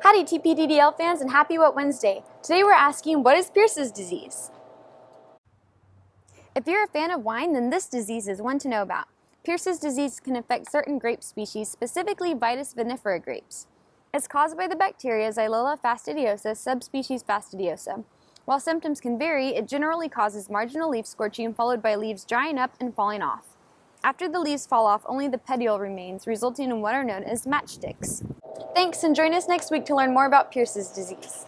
Howdy TPDDL fans and happy What Wednesday. Today we're asking what is Pierce's disease? If you're a fan of wine, then this disease is one to know about. Pierce's disease can affect certain grape species, specifically Vitis vinifera grapes. It's caused by the bacteria Xylella fastidiosa subspecies fastidiosa. While symptoms can vary, it generally causes marginal leaf scorching followed by leaves drying up and falling off. After the leaves fall off, only the petiole remains, resulting in what are known as matchsticks. Thanks, and join us next week to learn more about Pierce's disease.